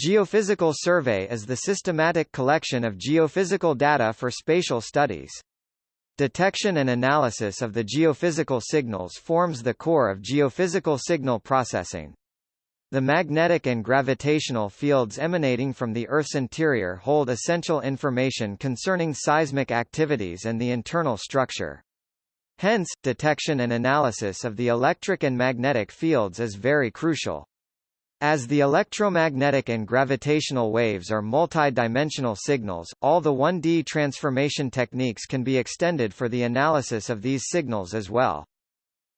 Geophysical survey is the systematic collection of geophysical data for spatial studies. Detection and analysis of the geophysical signals forms the core of geophysical signal processing. The magnetic and gravitational fields emanating from the Earth's interior hold essential information concerning seismic activities and the internal structure. Hence, detection and analysis of the electric and magnetic fields is very crucial. As the electromagnetic and gravitational waves are multi-dimensional signals, all the 1D transformation techniques can be extended for the analysis of these signals as well.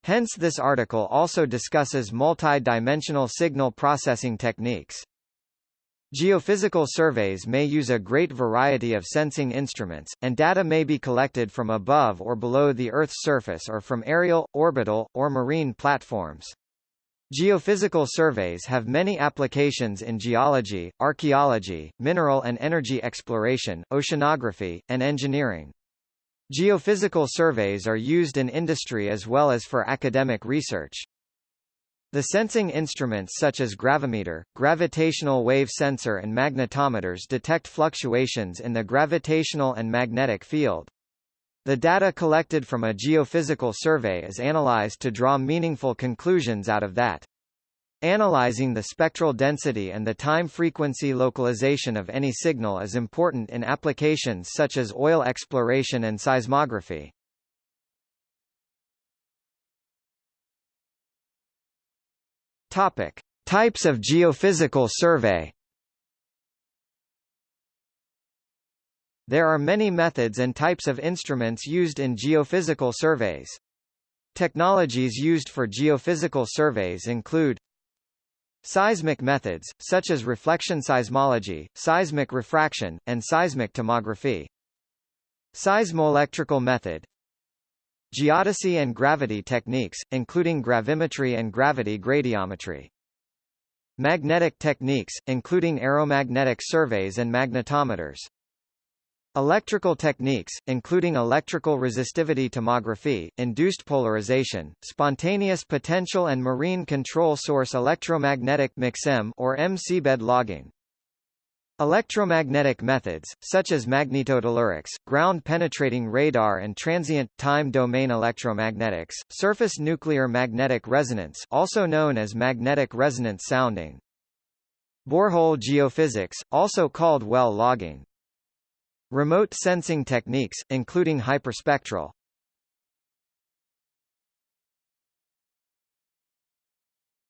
Hence this article also discusses multi-dimensional signal processing techniques. Geophysical surveys may use a great variety of sensing instruments, and data may be collected from above or below the Earth's surface or from aerial, orbital, or marine platforms. Geophysical surveys have many applications in geology, archaeology, mineral and energy exploration, oceanography, and engineering. Geophysical surveys are used in industry as well as for academic research. The sensing instruments such as gravimeter, gravitational wave sensor and magnetometers detect fluctuations in the gravitational and magnetic field. The data collected from a geophysical survey is analyzed to draw meaningful conclusions out of that. Analyzing the spectral density and the time-frequency localization of any signal is important in applications such as oil exploration and seismography. Topic: Types of geophysical survey There are many methods and types of instruments used in geophysical surveys. Technologies used for geophysical surveys include Seismic methods, such as reflection seismology, seismic refraction, and seismic tomography. Seismoelectrical method Geodesy and gravity techniques, including gravimetry and gravity gradiometry. Magnetic techniques, including aeromagnetic surveys and magnetometers. Electrical techniques, including electrical resistivity tomography, induced polarization, spontaneous potential and marine control source electromagnetic MCSEM or MCBED logging. Electromagnetic methods, such as magnetotellurics, ground-penetrating radar and transient, time-domain electromagnetics, surface nuclear magnetic resonance also known as magnetic resonance sounding. Borehole geophysics, also called well logging. Remote sensing techniques, including hyperspectral.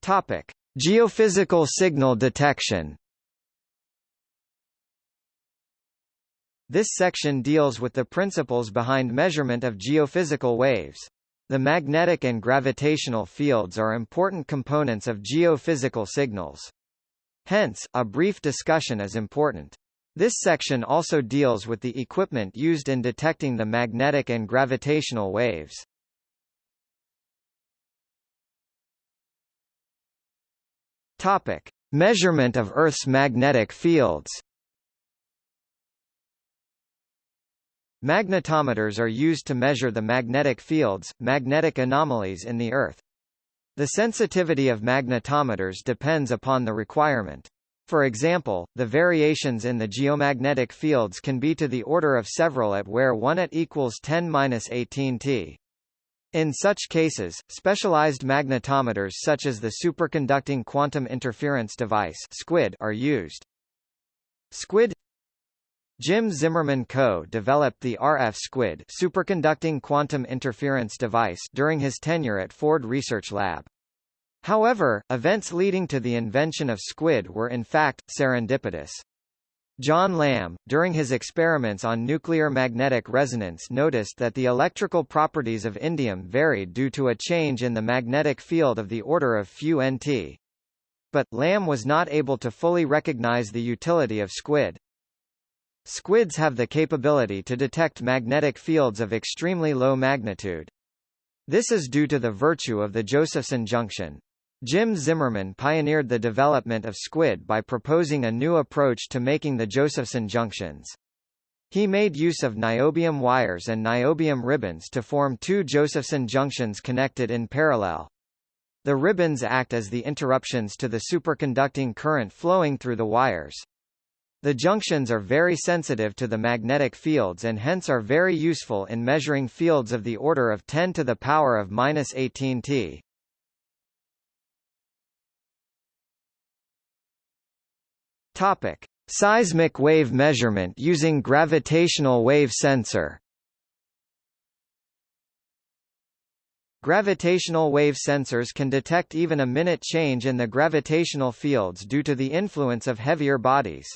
Topic: Geophysical signal detection. This section deals with the principles behind measurement of geophysical waves. The magnetic and gravitational fields are important components of geophysical signals. Hence, a brief discussion is important. This section also deals with the equipment used in detecting the magnetic and gravitational waves. Topic: Measurement of Earth's magnetic fields. Magnetometers are used to measure the magnetic fields, magnetic anomalies in the Earth. The sensitivity of magnetometers depends upon the requirement. For example, the variations in the geomagnetic fields can be to the order of several at where 1 at equals 10-18 t. In such cases, specialized magnetometers such as the Superconducting Quantum Interference Device SQUID are used. SQUID Jim Zimmerman co-developed the RF SQUID superconducting quantum interference device during his tenure at Ford Research Lab. However, events leading to the invention of squid were in fact, serendipitous. John Lambe, during his experiments on nuclear magnetic resonance noticed that the electrical properties of indium varied due to a change in the magnetic field of the order of few nt. But, Lambe was not able to fully recognize the utility of squid. Squids have the capability to detect magnetic fields of extremely low magnitude. This is due to the virtue of the Josephson junction. Jim Zimmerman pioneered the development of squid by proposing a new approach to making the Josephson junctions. He made use of niobium wires and niobium ribbons to form two Josephson junctions connected in parallel. The ribbons act as the interruptions to the superconducting current flowing through the wires. The junctions are very sensitive to the magnetic fields and hence are very useful in measuring fields of the order of 10 to the power of minus 18 T. Topic: Seismic wave measurement using gravitational wave sensor. Gravitational wave sensors can detect even a minute change in the gravitational fields due to the influence of heavier bodies.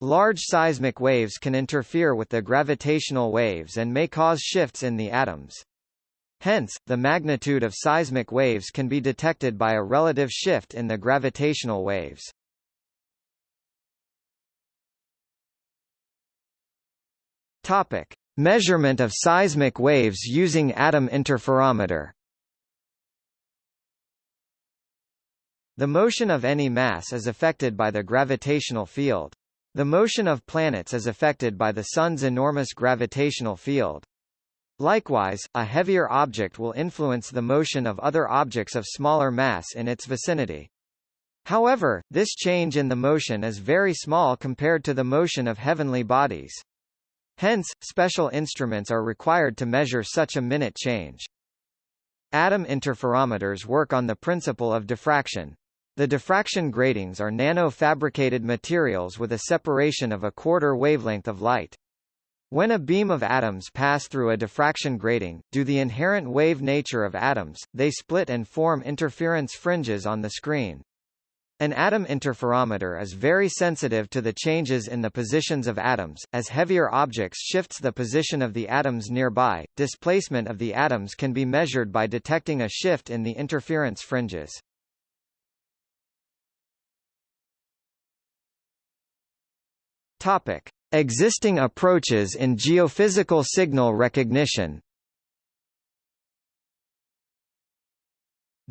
Large seismic waves can interfere with the gravitational waves and may cause shifts in the atoms. Hence, the magnitude of seismic waves can be detected by a relative shift in the gravitational waves. Topic: Measurement of seismic waves using atom interferometer. The motion of any mass is affected by the gravitational field. The motion of planets is affected by the Sun's enormous gravitational field. Likewise, a heavier object will influence the motion of other objects of smaller mass in its vicinity. However, this change in the motion is very small compared to the motion of heavenly bodies. Hence, special instruments are required to measure such a minute change. Atom interferometers work on the principle of diffraction. The diffraction gratings are nano-fabricated materials with a separation of a quarter wavelength of light. When a beam of atoms pass through a diffraction grating, due to the inherent wave nature of atoms, they split and form interference fringes on the screen. An atom interferometer is very sensitive to the changes in the positions of atoms. As heavier objects shifts the position of the atoms nearby, displacement of the atoms can be measured by detecting a shift in the interference fringes. Topic: Existing approaches in geophysical signal recognition.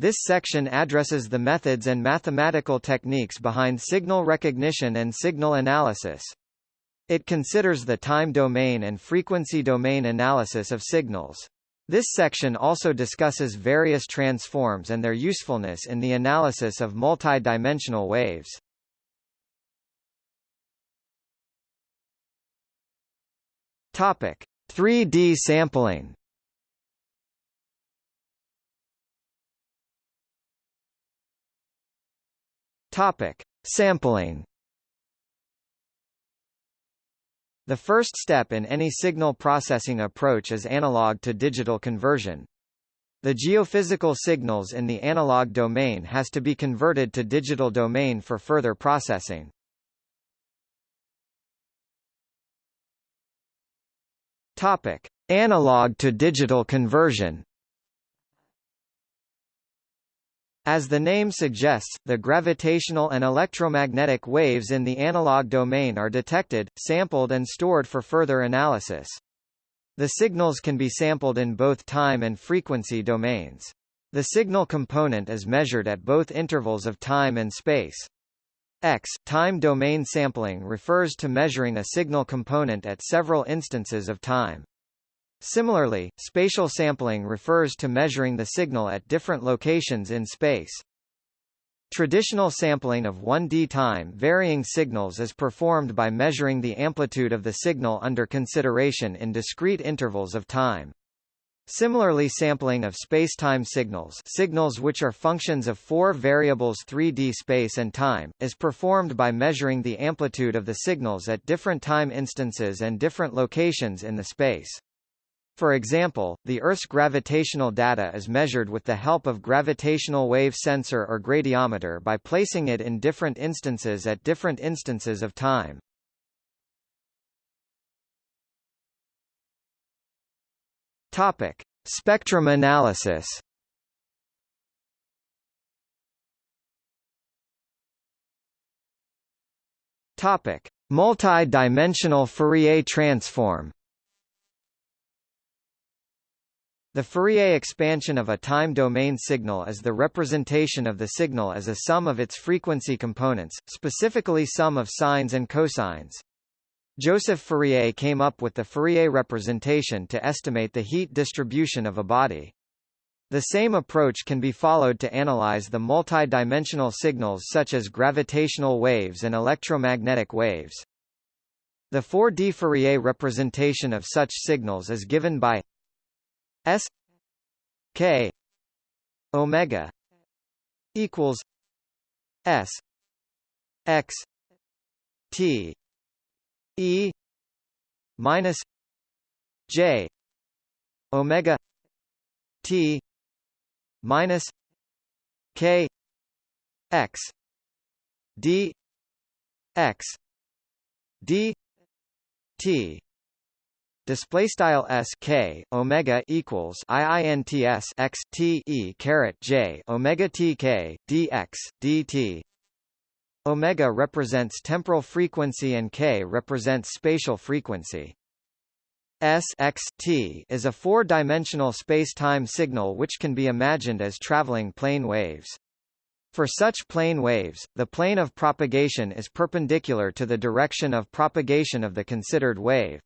This section addresses the methods and mathematical techniques behind signal recognition and signal analysis. It considers the time domain and frequency domain analysis of signals. This section also discusses various transforms and their usefulness in the analysis of multidimensional waves. Topic: 3D sampling. Topic: Sampling. The first step in any signal processing approach is analog to digital conversion. The geophysical signals in the analog domain has to be converted to digital domain for further processing. Topic: Analog to digital conversion. As the name suggests, the gravitational and electromagnetic waves in the analog domain are detected, sampled and stored for further analysis. The signals can be sampled in both time and frequency domains. The signal component is measured at both intervals of time and space. X, time domain sampling refers to measuring a signal component at several instances of time. Similarly, spatial sampling refers to measuring the signal at different locations in space. Traditional sampling of 1D time varying signals is performed by measuring the amplitude of the signal under consideration in discrete intervals of time. Similarly sampling of spacetime signals signals which are functions of four variables 3D space and time, is performed by measuring the amplitude of the signals at different time instances and different locations in the space. For example, the Earth's gravitational data is measured with the help of gravitational wave sensor or gradiometer by placing it in different instances at different instances of time. Topic: Spectrum analysis. Topic: Multi-dimensional Fourier transform. The Fourier expansion of a time domain signal is the representation of the signal as a sum of its frequency components, specifically sum of sines and cosines. Joseph Fourier came up with the Fourier representation to estimate the heat distribution of a body. The same approach can be followed to analyze the multidimensional signals such as gravitational waves and electromagnetic waves. The 4D Fourier representation of such signals is given by S K omega equals S X T E minus J omega T minus K X D X D T display style s k omega equals iints x t e caret j omega t k omega represents temporal frequency and k represents spatial frequency S x t is a four-dimensional space-time signal which can be imagined as traveling plane waves. For such plane waves, the plane of propagation is perpendicular to the direction of propagation of the considered wave.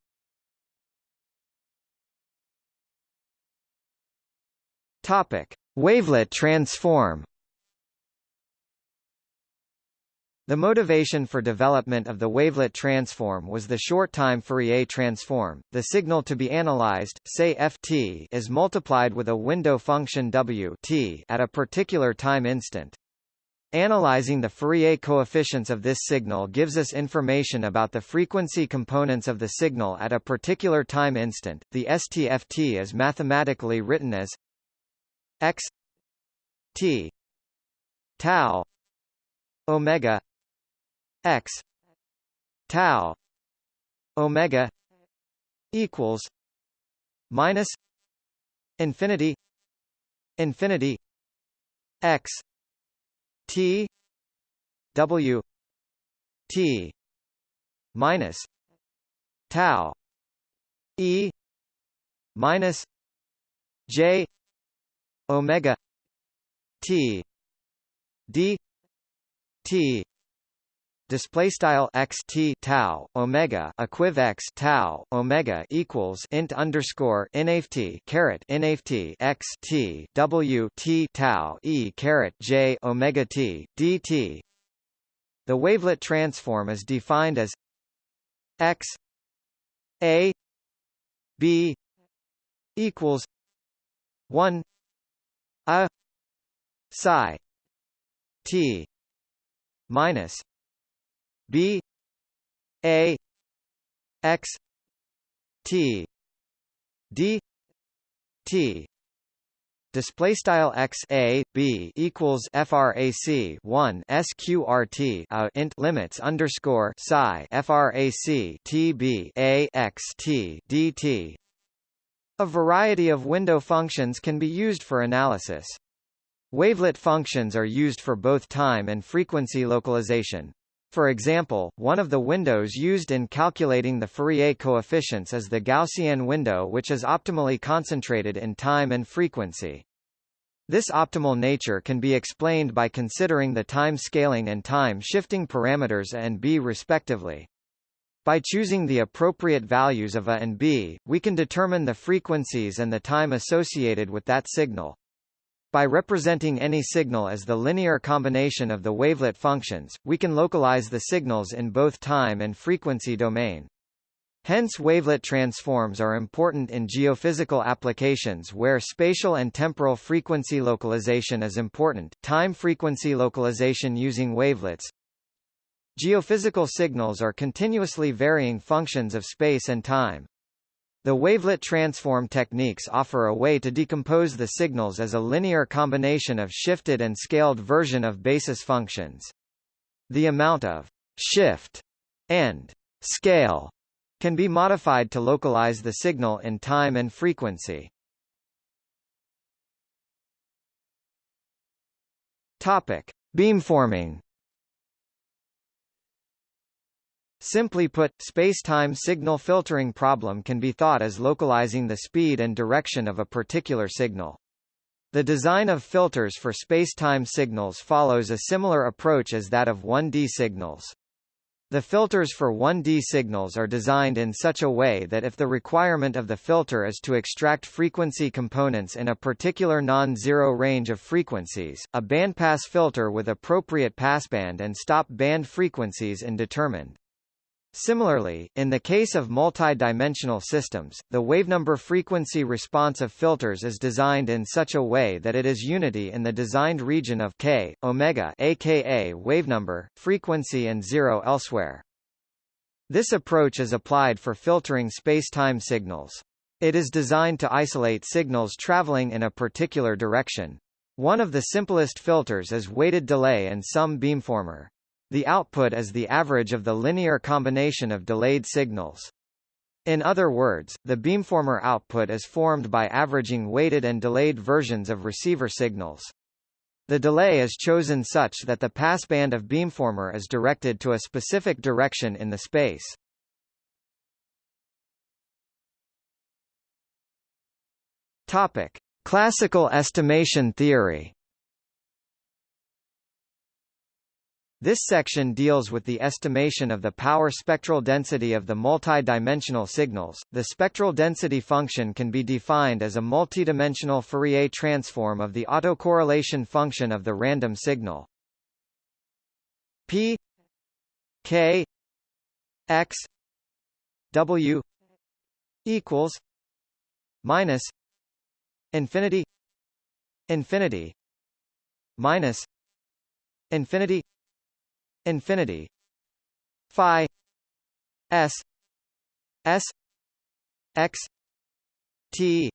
Topic: Wavelet transform. The motivation for development of the wavelet transform was the short-time Fourier transform. The signal to be analyzed, say ft, is multiplied with a window function w t at a particular time instant. Analyzing the Fourier coefficients of this signal gives us information about the frequency components of the signal at a particular time instant. The STFT is mathematically written as x t tau omega x tau omega equals minus infinity infinity x t w t minus tau e minus j omega t d t display style x t tau omega equiv x tau omega equals int underscore nft caret nft x t w t tau e caret j omega t dt. The wavelet transform is defined as x a b equals one a psi t minus b a x t d t. Display style x a b equals frac 1 sqrt a int limits underscore psi frac t b a x t dt a variety of window functions can be used for analysis. Wavelet functions are used for both time and frequency localization. For example, one of the windows used in calculating the Fourier coefficients is the Gaussian window which is optimally concentrated in time and frequency. This optimal nature can be explained by considering the time scaling and time shifting parameters A and B respectively. By choosing the appropriate values of A and B, we can determine the frequencies and the time associated with that signal. By representing any signal as the linear combination of the wavelet functions, we can localize the signals in both time and frequency domain. Hence wavelet transforms are important in geophysical applications where spatial and temporal frequency localization is important, time frequency localization using wavelets, Geophysical signals are continuously varying functions of space and time. The wavelet transform techniques offer a way to decompose the signals as a linear combination of shifted and scaled version of basis functions. The amount of shift and scale can be modified to localize the signal in time and frequency. Topic: Beamforming Simply put, space-time signal filtering problem can be thought as localizing the speed and direction of a particular signal. The design of filters for space-time signals follows a similar approach as that of 1D signals. The filters for 1D signals are designed in such a way that if the requirement of the filter is to extract frequency components in a particular non-zero range of frequencies, a bandpass filter with appropriate passband and stop band frequencies is determined. Similarly, in the case of multi-dimensional systems, the wavenumber frequency response of filters is designed in such a way that it is unity in the designed region of k, omega aka wavenumber, frequency and zero elsewhere. This approach is applied for filtering spacetime signals. It is designed to isolate signals traveling in a particular direction. One of the simplest filters is weighted delay and sum beamformer. The output is the average of the linear combination of delayed signals. In other words, the beamformer output is formed by averaging weighted and delayed versions of receiver signals. The delay is chosen such that the passband of beamformer is directed to a specific direction in the space. Topic: Classical estimation theory. This section deals with the estimation of the power spectral density of the multidimensional signals. The spectral density function can be defined as a multidimensional Fourier transform of the autocorrelation function of the random signal. P K X W equals minus infinity infinity minus infinity infinity. Phi s s x t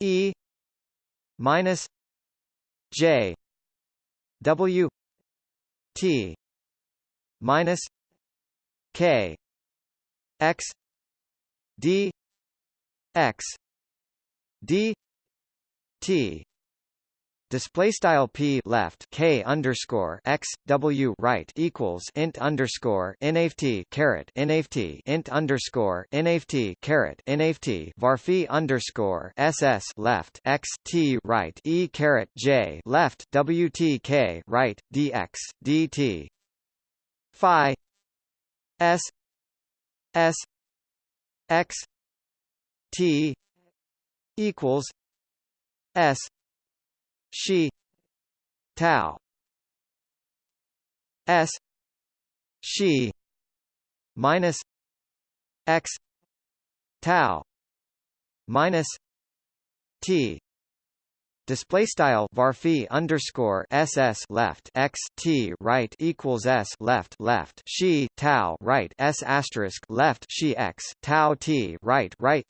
e minus j w t minus k x d x d t display style p left k underscore x w right equals int underscore nft caret nft int underscore nft caret nft varphi underscore ss left x t right e caret j left wtk right dx dt phi s s x t equals s she tau s. She minus x. Tau minus t. Display style varphi underscore ss left x t right equals s left left she tau right s asterisk left she x tau t right right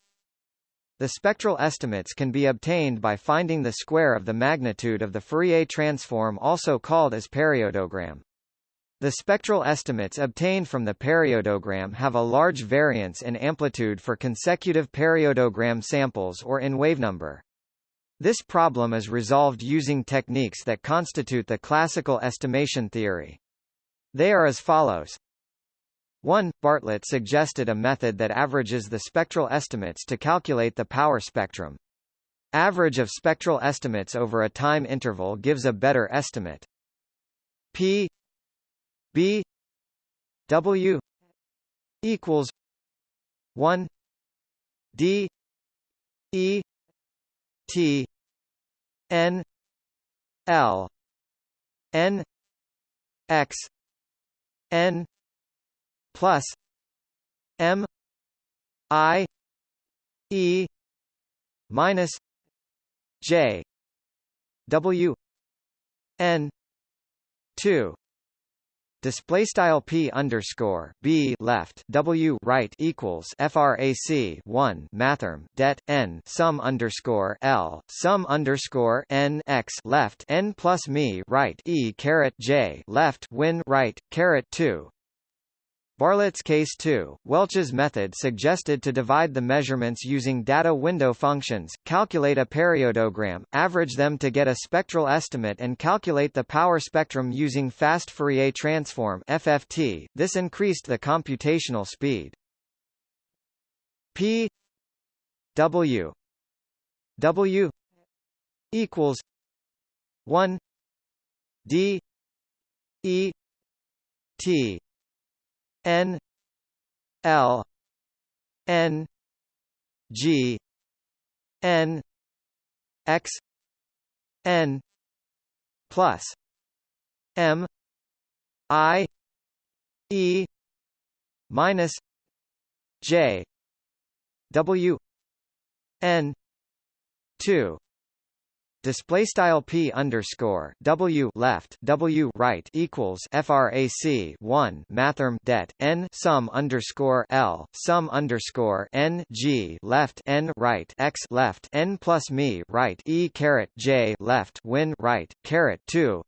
the spectral estimates can be obtained by finding the square of the magnitude of the Fourier transform also called as periodogram. The spectral estimates obtained from the periodogram have a large variance in amplitude for consecutive periodogram samples or in wavenumber. This problem is resolved using techniques that constitute the classical estimation theory. They are as follows. 1. Bartlett suggested a method that averages the spectral estimates to calculate the power spectrum. Average of spectral estimates over a time interval gives a better estimate. P B W equals 1 D E T N L N X N plus M I E minus J W N two. Display style p underscore b left w right equals frac 1 mathrm det n sum underscore l sum underscore n x left n plus me right e caret j left win right caret 2 Bartlett's case 2, Welch's method suggested to divide the measurements using data window functions, calculate a periodogram, average them to get a spectral estimate and calculate the power spectrum using fast Fourier transform FFT. This increased the computational speed. P W W equals 1 D E T N L N G N X N plus M I E minus J W N two display style p underscore w left w right equals frac 1 mathrm det n sum underscore l sum underscore n g left n right x left n plus me right e caret j left win right caret 2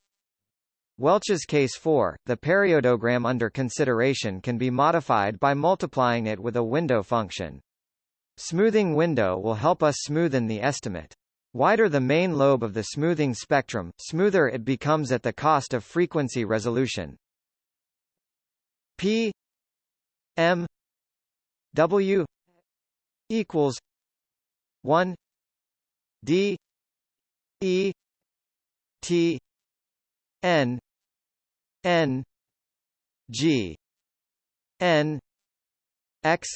Welch's case 4, the periodogram under consideration can be modified by multiplying it with a window function. Smoothing window will help us smoothen the estimate. Wider the main lobe of the smoothing spectrum, smoother it becomes at the cost of frequency resolution. P M W equals 1 D E T N N G N X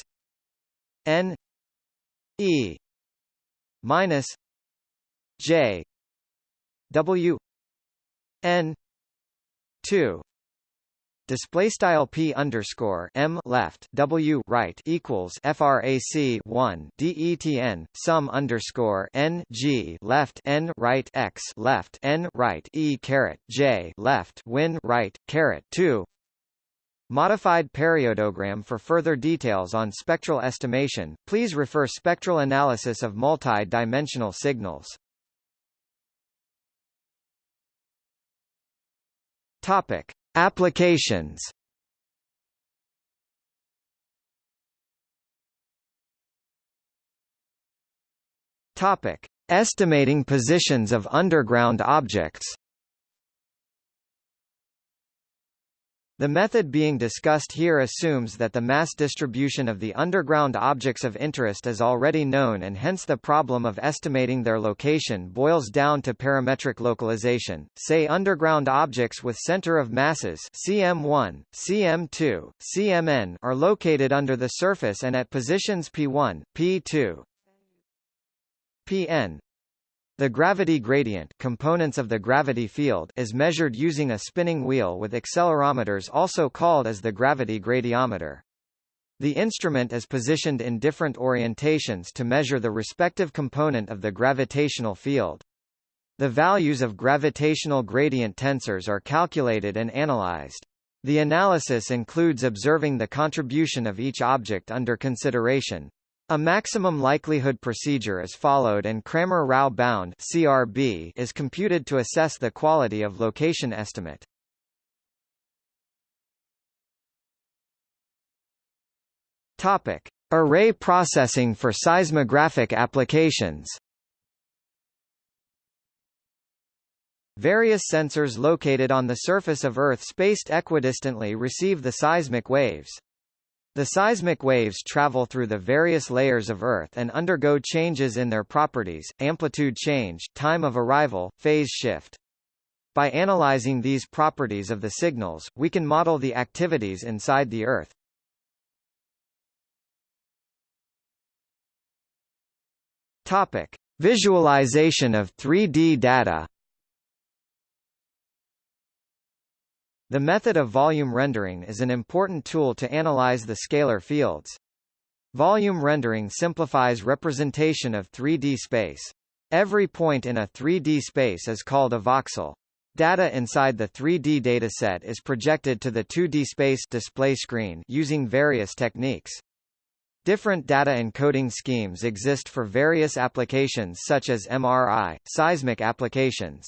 N E minus J W N two. Display style p underscore m left w right equals frac 1 detn sum underscore n g left n right x left n right e caret j left win right caret 2 Modified periodogram For further details on spectral estimation, please refer Spectral analysis of multi-dimensional signals. Topic: Applications. Topic: Estimating positions of underground objects. The method being discussed here assumes that the mass distribution of the underground objects of interest is already known and hence the problem of estimating their location boils down to parametric localization. Say underground objects with center of masses CM1, CM2, CMN are located under the surface and at positions P1, P2, Pn the gravity gradient components of the gravity field is measured using a spinning wheel with accelerometers also called as the gravity gradiometer. The instrument is positioned in different orientations to measure the respective component of the gravitational field. The values of gravitational gradient tensors are calculated and analyzed. The analysis includes observing the contribution of each object under consideration, a maximum likelihood procedure is followed and Cramer-Rao bound (CRB) is computed to assess the quality of location estimate. Topic: Array processing for seismographic applications. Various sensors located on the surface of Earth spaced equidistantly receive the seismic waves. The seismic waves travel through the various layers of Earth and undergo changes in their properties, amplitude change, time of arrival, phase shift. By analyzing these properties of the signals, we can model the activities inside the Earth. Topic: Visualization of 3D data. The method of volume rendering is an important tool to analyze the scalar fields. Volume rendering simplifies representation of 3D space. Every point in a 3D space is called a voxel. Data inside the 3D dataset is projected to the 2D space display screen using various techniques. Different data encoding schemes exist for various applications such as MRI, seismic applications.